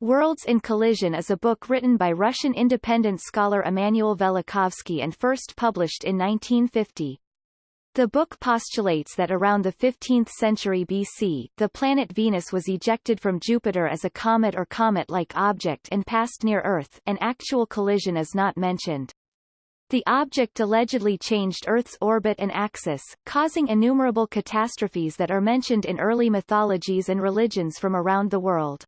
Worlds in Collision is a book written by Russian independent scholar Immanuel Velikovsky and first published in 1950. The book postulates that around the 15th century BC, the planet Venus was ejected from Jupiter as a comet or comet-like object and passed near Earth an actual collision is not mentioned. The object allegedly changed Earth's orbit and axis, causing innumerable catastrophes that are mentioned in early mythologies and religions from around the world.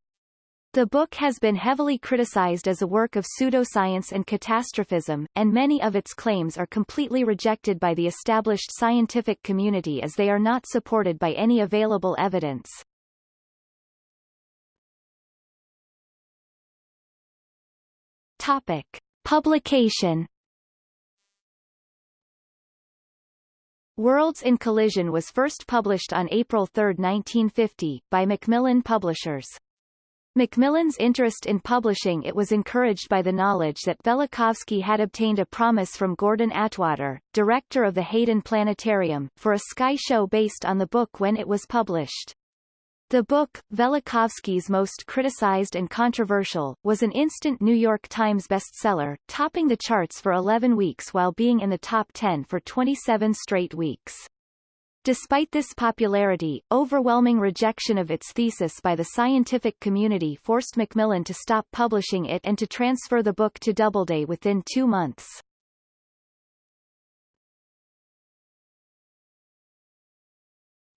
The book has been heavily criticized as a work of pseudoscience and catastrophism, and many of its claims are completely rejected by the established scientific community as they are not supported by any available evidence. Topic. Publication Worlds in Collision was first published on April 3, 1950, by Macmillan Publishers. Macmillan's interest in publishing it was encouraged by the knowledge that Velikovsky had obtained a promise from Gordon Atwater, director of the Hayden Planetarium, for a sky show based on the book when it was published. The book, Velikovsky's most criticized and controversial, was an instant New York Times bestseller, topping the charts for 11 weeks while being in the top 10 for 27 straight weeks. Despite this popularity, overwhelming rejection of its thesis by the scientific community forced Macmillan to stop publishing it and to transfer the book to Doubleday within two months.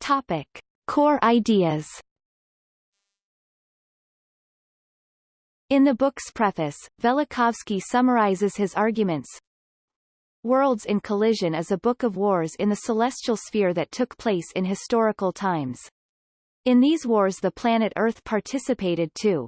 Topic. Core ideas In the book's preface, Velikovsky summarizes his arguments, Worlds in Collision is a book of wars in the celestial sphere that took place in historical times. In these wars the planet Earth participated too.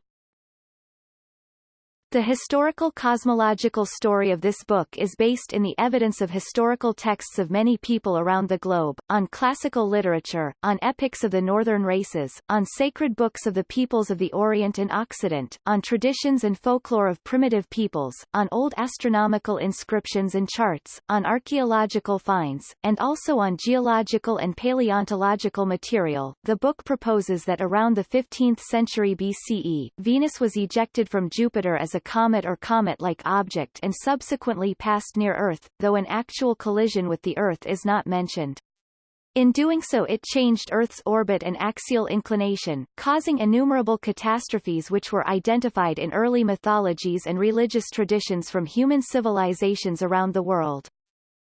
The historical cosmological story of this book is based in the evidence of historical texts of many people around the globe, on classical literature, on epics of the northern races, on sacred books of the peoples of the Orient and Occident, on traditions and folklore of primitive peoples, on old astronomical inscriptions and charts, on archaeological finds, and also on geological and paleontological material. The book proposes that around the 15th century BCE, Venus was ejected from Jupiter as a comet or comet-like object and subsequently passed near Earth, though an actual collision with the Earth is not mentioned. In doing so it changed Earth's orbit and axial inclination, causing innumerable catastrophes which were identified in early mythologies and religious traditions from human civilizations around the world.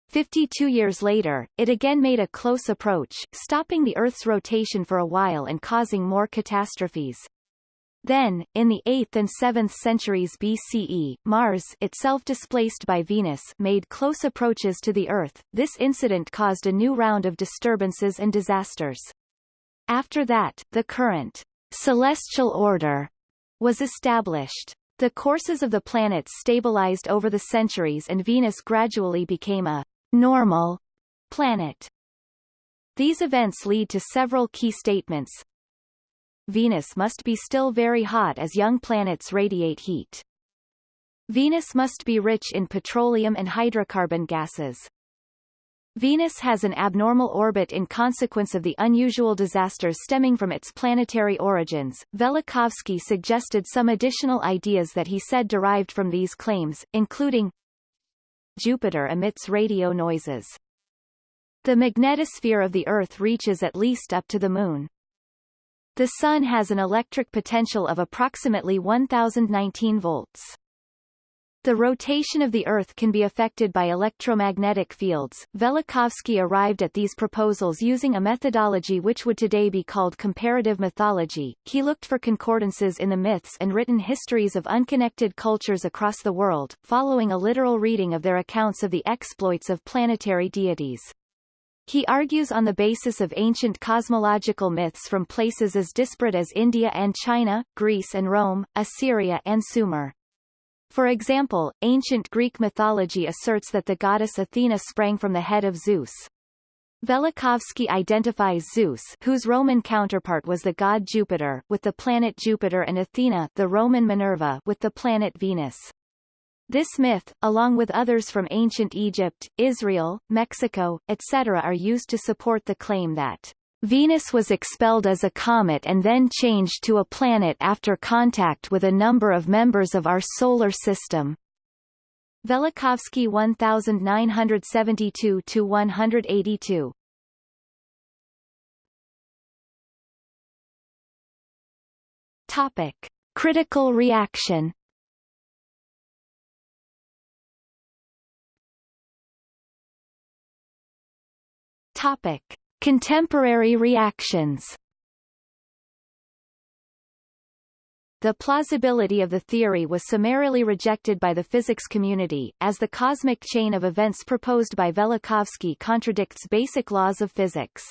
52 years later, it again made a close approach, stopping the Earth's rotation for a while and causing more catastrophes. Then, in the 8th and 7th centuries BCE, Mars itself displaced by Venus made close approaches to the Earth. This incident caused a new round of disturbances and disasters. After that, the current celestial order was established. The courses of the planets stabilized over the centuries and Venus gradually became a normal planet. These events lead to several key statements, Venus must be still very hot as young planets radiate heat. Venus must be rich in petroleum and hydrocarbon gases. Venus has an abnormal orbit in consequence of the unusual disasters stemming from its planetary origins. Velikovsky suggested some additional ideas that he said derived from these claims, including Jupiter emits radio noises. The magnetosphere of the Earth reaches at least up to the Moon. The Sun has an electric potential of approximately 1019 volts. The rotation of the Earth can be affected by electromagnetic fields. Velikovsky arrived at these proposals using a methodology which would today be called comparative mythology. He looked for concordances in the myths and written histories of unconnected cultures across the world, following a literal reading of their accounts of the exploits of planetary deities. He argues on the basis of ancient cosmological myths from places as disparate as India and China, Greece and Rome, Assyria and Sumer. For example, ancient Greek mythology asserts that the goddess Athena sprang from the head of Zeus. Velikovsky identifies Zeus whose Roman counterpart was the god Jupiter with the planet Jupiter and Athena the Roman Minerva with the planet Venus. This myth, along with others from ancient Egypt, Israel, Mexico, etc. are used to support the claim that Venus was expelled as a comet and then changed to a planet after contact with a number of members of our Solar System. Velikovsky 1972-182 Topic. Critical reaction Topic. Contemporary reactions The plausibility of the theory was summarily rejected by the physics community, as the cosmic chain of events proposed by Velikovsky contradicts basic laws of physics.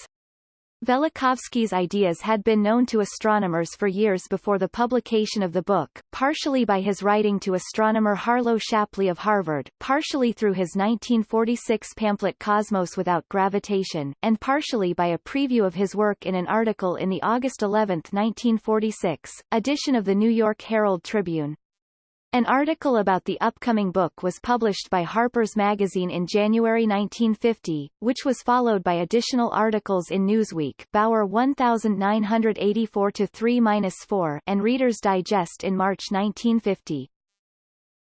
Velikovsky's ideas had been known to astronomers for years before the publication of the book, partially by his writing to astronomer Harlow Shapley of Harvard, partially through his 1946 pamphlet Cosmos Without Gravitation, and partially by a preview of his work in an article in the August 11, 1946, edition of the New York Herald Tribune. An article about the upcoming book was published by Harper's Magazine in January 1950, which was followed by additional articles in Newsweek Bauer 1984-3-4 and Reader's Digest in March 1950.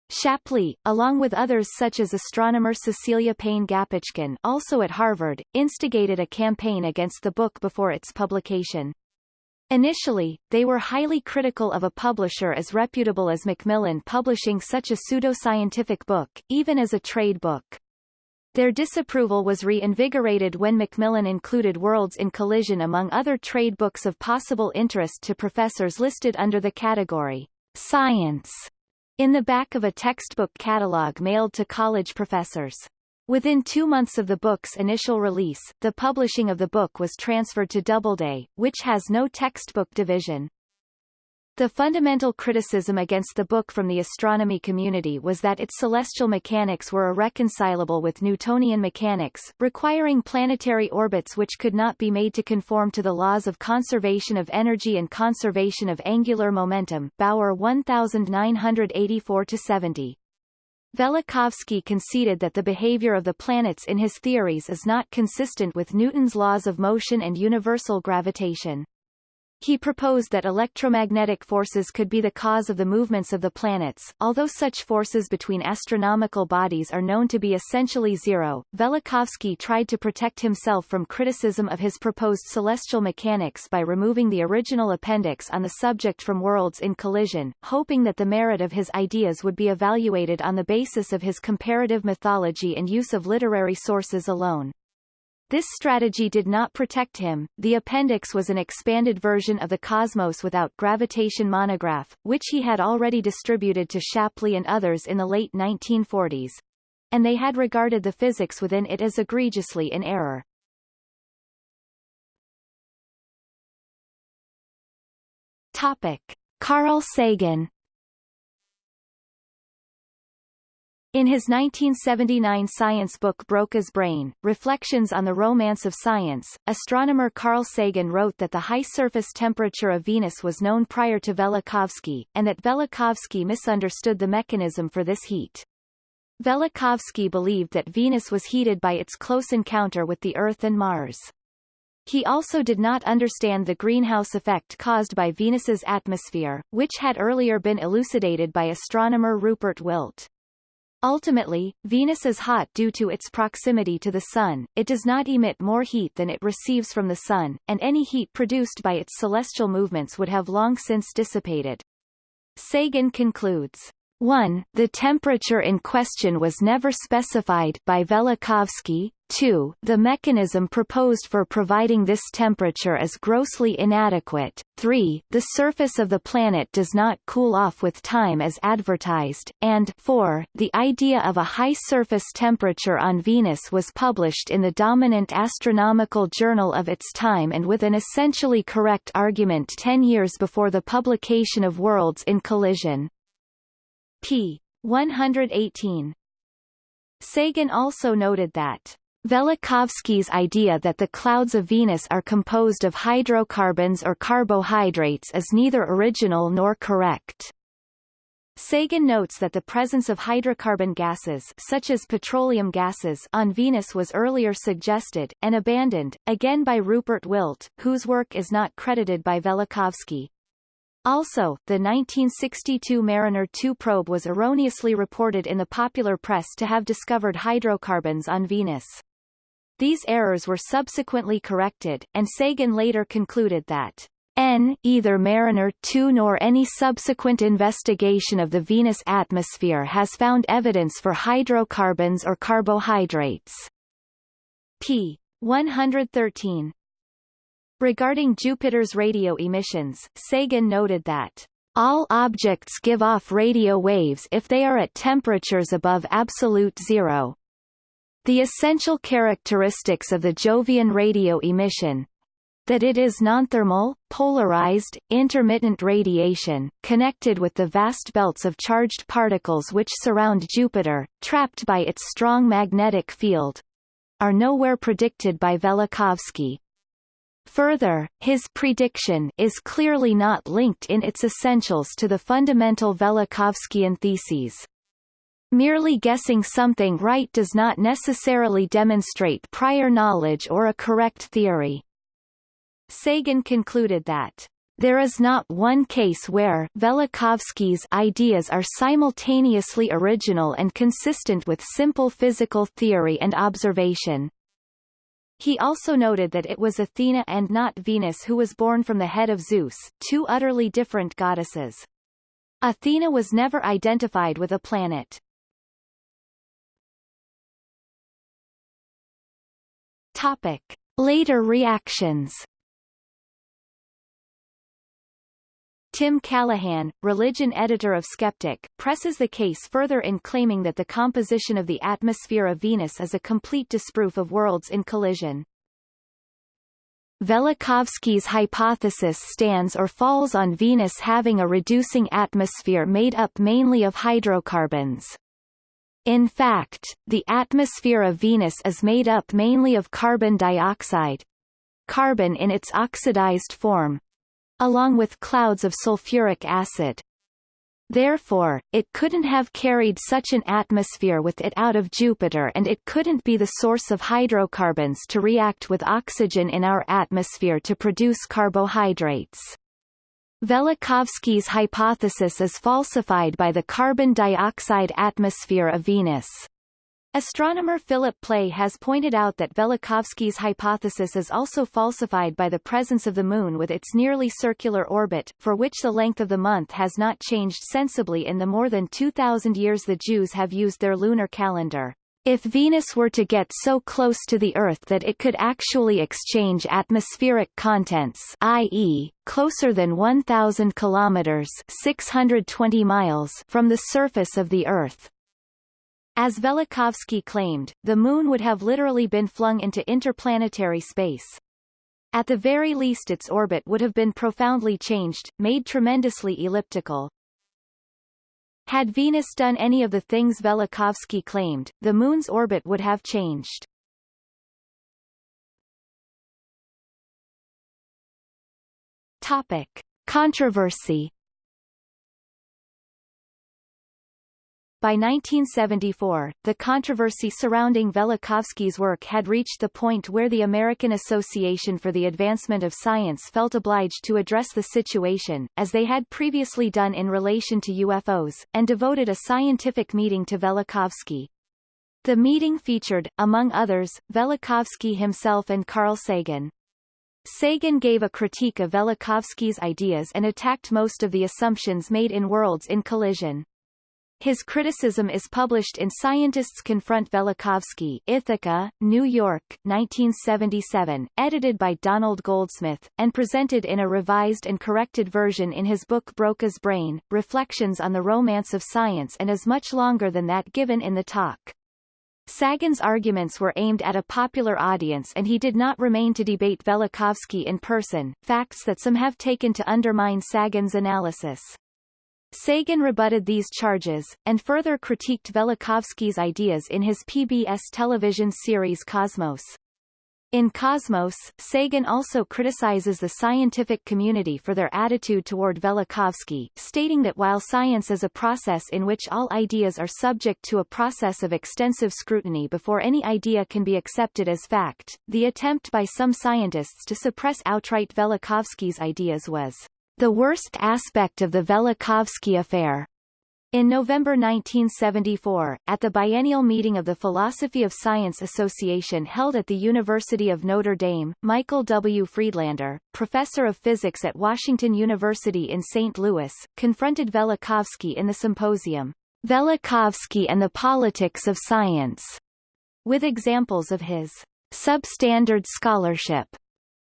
Shapley, along with others such as astronomer Cecilia Payne Gaposchkin also at Harvard, instigated a campaign against the book before its publication. Initially, they were highly critical of a publisher as reputable as Macmillan publishing such a pseudoscientific book, even as a trade book. Their disapproval was reinvigorated when Macmillan included Worlds in Collision among other trade books of possible interest to professors listed under the category Science in the back of a textbook catalog mailed to college professors. Within two months of the book's initial release, the publishing of the book was transferred to Doubleday, which has no textbook division. The fundamental criticism against the book from the astronomy community was that its celestial mechanics were irreconcilable with Newtonian mechanics, requiring planetary orbits which could not be made to conform to the laws of conservation of energy and conservation of angular momentum Bauer 1984-70. Velikovsky conceded that the behavior of the planets in his theories is not consistent with Newton's laws of motion and universal gravitation. He proposed that electromagnetic forces could be the cause of the movements of the planets. Although such forces between astronomical bodies are known to be essentially zero, Velikovsky tried to protect himself from criticism of his proposed celestial mechanics by removing the original appendix on the subject from Worlds in Collision, hoping that the merit of his ideas would be evaluated on the basis of his comparative mythology and use of literary sources alone. This strategy did not protect him. The appendix was an expanded version of the Cosmos without gravitation monograph, which he had already distributed to Shapley and others in the late 1940s, and they had regarded the physics within it as egregiously in error. Topic: Carl Sagan In his 1979 science book Broca's Brain, Reflections on the Romance of Science, astronomer Carl Sagan wrote that the high surface temperature of Venus was known prior to Velikovsky, and that Velikovsky misunderstood the mechanism for this heat. Velikovsky believed that Venus was heated by its close encounter with the Earth and Mars. He also did not understand the greenhouse effect caused by Venus's atmosphere, which had earlier been elucidated by astronomer Rupert Wildt. Ultimately, Venus is hot due to its proximity to the Sun, it does not emit more heat than it receives from the Sun, and any heat produced by its celestial movements would have long since dissipated. Sagan concludes, 1. The temperature in question was never specified by Velikovsky, 2. The mechanism proposed for providing this temperature is grossly inadequate. 3. The surface of the planet does not cool off with time as advertised, and 4. The idea of a high surface temperature on Venus was published in the dominant astronomical journal of its time and with an essentially correct argument ten years before the publication of Worlds in Collision. P. 118. Sagan also noted that Velikovsky's idea that the clouds of Venus are composed of hydrocarbons or carbohydrates is neither original nor correct. Sagan notes that the presence of hydrocarbon gases such as petroleum gases on Venus was earlier suggested, and abandoned, again by Rupert Wildt, whose work is not credited by Velikovsky. Also, the 1962 Mariner 2 probe was erroneously reported in the popular press to have discovered hydrocarbons on Venus. These errors were subsequently corrected, and Sagan later concluded that N either Mariner 2 nor any subsequent investigation of the Venus atmosphere has found evidence for hydrocarbons or carbohydrates. p. 113. Regarding Jupiter's radio emissions, Sagan noted that all objects give off radio waves if they are at temperatures above absolute zero. The essential characteristics of the Jovian radio emission, that it is nonthermal, polarized, intermittent radiation, connected with the vast belts of charged particles which surround Jupiter, trapped by its strong magnetic field, are nowhere predicted by Velikovsky. Further, his prediction is clearly not linked in its essentials to the fundamental Velikovskyan theses. Merely guessing something right does not necessarily demonstrate prior knowledge or a correct theory. Sagan concluded that there is not one case where Velikovsky's ideas are simultaneously original and consistent with simple physical theory and observation. He also noted that it was Athena and not Venus who was born from the head of Zeus, two utterly different goddesses. Athena was never identified with a planet. Topic. Later reactions Tim Callahan, religion editor of Skeptic, presses the case further in claiming that the composition of the atmosphere of Venus is a complete disproof of worlds in collision. Velikovsky's hypothesis stands or falls on Venus having a reducing atmosphere made up mainly of hydrocarbons. In fact, the atmosphere of Venus is made up mainly of carbon dioxide, carbon in its oxidized form, along with clouds of sulfuric acid. Therefore, it couldn't have carried such an atmosphere with it out of Jupiter and it couldn't be the source of hydrocarbons to react with oxygen in our atmosphere to produce carbohydrates. Velikovsky's hypothesis is falsified by the carbon dioxide atmosphere of Venus. Astronomer Philip Plait has pointed out that Velikovsky's hypothesis is also falsified by the presence of the Moon with its nearly circular orbit, for which the length of the month has not changed sensibly in the more than 2,000 years the Jews have used their lunar calendar. If Venus were to get so close to the Earth that it could actually exchange atmospheric contents i.e., closer than 1,000 kilometers 620 miles from the surface of the Earth, as Velikovsky claimed, the Moon would have literally been flung into interplanetary space. At the very least its orbit would have been profoundly changed, made tremendously elliptical. Had Venus done any of the things Velikovsky claimed, the Moon's orbit would have changed. Topic. Controversy By 1974, the controversy surrounding Velikovsky's work had reached the point where the American Association for the Advancement of Science felt obliged to address the situation, as they had previously done in relation to UFOs, and devoted a scientific meeting to Velikovsky. The meeting featured, among others, Velikovsky himself and Carl Sagan. Sagan gave a critique of Velikovsky's ideas and attacked most of the assumptions made in Worlds in Collision. His criticism is published in Scientists Confront Velikovsky Ithaca, New York, 1977, edited by Donald Goldsmith, and presented in a revised and corrected version in his book Broca's Brain, Reflections on the Romance of Science and is much longer than that given in the talk. Sagan's arguments were aimed at a popular audience and he did not remain to debate Velikovsky in person, facts that some have taken to undermine Sagan's analysis. Sagan rebutted these charges, and further critiqued Velikovsky's ideas in his PBS television series Cosmos. In Cosmos, Sagan also criticizes the scientific community for their attitude toward Velikovsky, stating that while science is a process in which all ideas are subject to a process of extensive scrutiny before any idea can be accepted as fact, the attempt by some scientists to suppress outright Velikovsky's ideas was the worst aspect of the Velikovsky affair. In November 1974, at the biennial meeting of the Philosophy of Science Association held at the University of Notre Dame, Michael W. Friedlander, professor of physics at Washington University in St. Louis, confronted Velikovsky in the symposium, Velikovsky and the Politics of Science, with examples of his substandard scholarship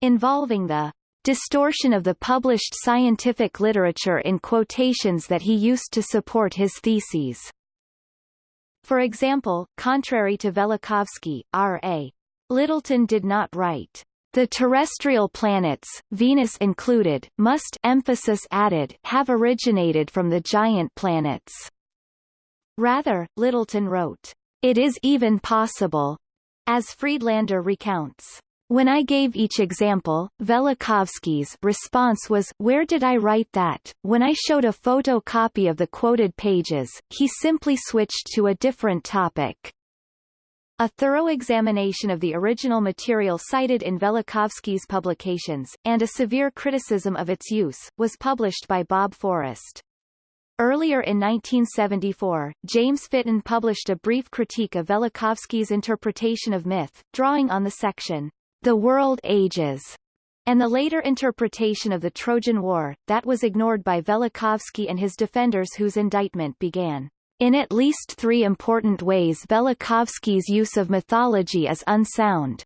involving the distortion of the published scientific literature in quotations that he used to support his theses. For example, contrary to Velikovsky, R.A. Lyttleton did not write, "...the terrestrial planets, Venus included, must emphasis added have originated from the giant planets." Rather, Lyttleton wrote, "...it is even possible," as Friedlander recounts, when I gave each example, Velikovsky's response was, where did I write that? When I showed a photocopy of the quoted pages, he simply switched to a different topic. A thorough examination of the original material cited in Velikovsky's publications, and a severe criticism of its use, was published by Bob Forrest. Earlier in 1974, James Fitton published a brief critique of Velikovsky's interpretation of myth, drawing on the section, the world ages, and the later interpretation of the Trojan War, that was ignored by Velikovsky and his defenders whose indictment began. In at least three important ways Velikovsky's use of mythology is unsound.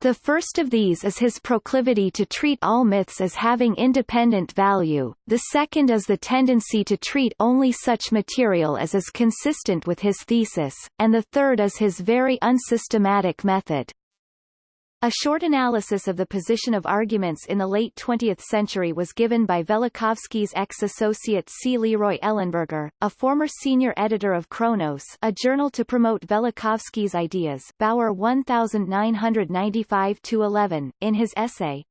The first of these is his proclivity to treat all myths as having independent value, the second is the tendency to treat only such material as is consistent with his thesis, and the third is his very unsystematic method. A short analysis of the position of arguments in the late 20th century was given by Velikovsky's ex-associate C. Leroy Ellenberger, a former senior editor of Kronos, a journal to promote Velikovsky's ideas Bauer 1995-11, in his essay.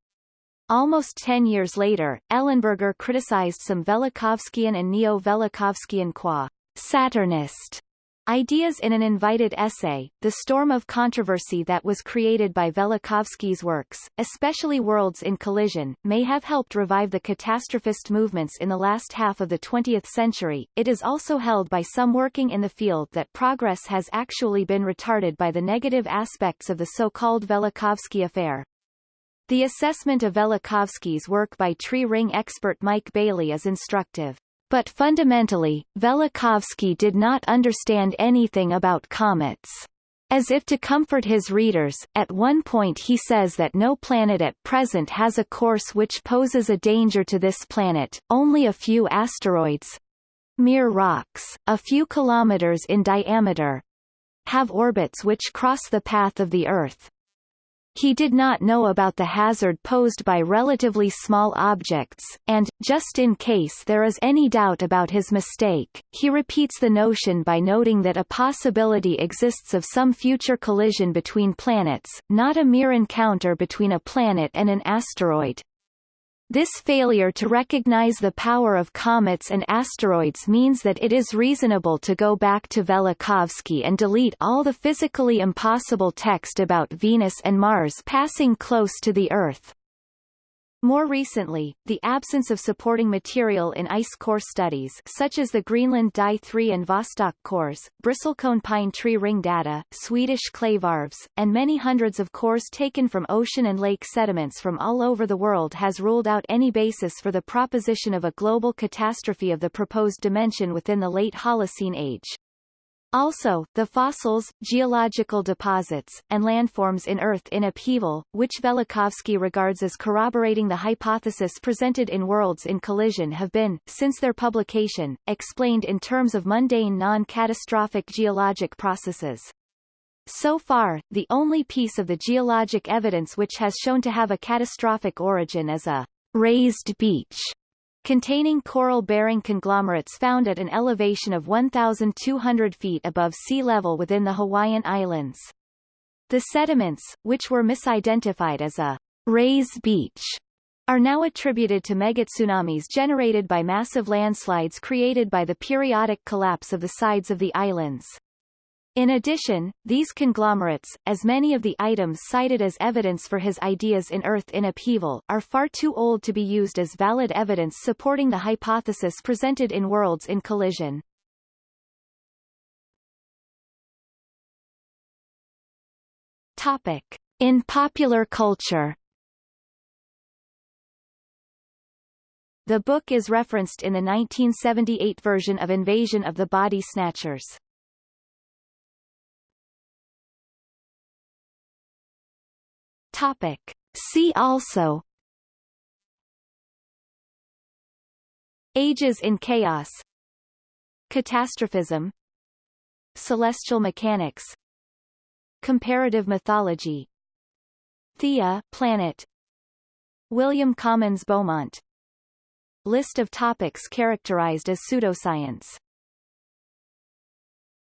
Almost ten years later, Ellenberger criticized some Velikovskyan and Neo-Velikovskyan qua Saturnist Ideas in an invited essay, the storm of controversy that was created by Velikovsky's works, especially Worlds in Collision, may have helped revive the catastrophist movements in the last half of the 20th century. It is also held by some working in the field that progress has actually been retarded by the negative aspects of the so-called Velikovsky affair. The assessment of Velikovsky's work by tree ring expert Mike Baillie is instructive. But fundamentally, Velikovsky did not understand anything about comets. As if to comfort his readers, at one point he says that no planet at present has a course which poses a danger to this planet, only a few asteroids mere rocks, a few kilometers in diameter have orbits which cross the path of the Earth, he did not know about the hazard posed by relatively small objects, and, just in case there is any doubt about his mistake, he repeats the notion by noting that a possibility exists of some future collision between planets, not a mere encounter between a planet and an asteroid. This failure to recognize the power of comets and asteroids means that it is reasonable to go back to Velikovsky and delete all the physically impossible text about Venus and Mars passing close to the Earth. More recently, the absence of supporting material in ice core studies such as the Greenland Dye 3 and Vostok cores, bristlecone pine tree ring data, Swedish clay varves, and many hundreds of cores taken from ocean and lake sediments from all over the world has ruled out any basis for the proposition of a global catastrophe of the proposed dimension within the late Holocene age. Also, the fossils, geological deposits, and landforms in Earth in upheaval, which Velikovsky regards as corroborating the hypothesis presented in Worlds in Collision have been, since their publication, explained in terms of mundane non-catastrophic geologic processes. So far, the only piece of the geologic evidence which has shown to have a catastrophic origin is a raised beach containing coral-bearing conglomerates found at an elevation of 1,200 feet above sea level within the Hawaiian Islands. The sediments, which were misidentified as a raised beach, are now attributed to megatsunamis generated by massive landslides created by the periodic collapse of the sides of the islands. In addition, these conglomerates, as many of the items cited as evidence for his ideas in Earth in upheaval, are far too old to be used as valid evidence supporting the hypothesis presented in Worlds in Collision. Topic. In popular culture The book is referenced in the 1978 version of Invasion of the Body Snatchers. Topic. See also. Ages in chaos. Catastrophism. Celestial mechanics. Comparative mythology. Theia planet. William Comyns Beaumont. List of topics characterized as pseudoscience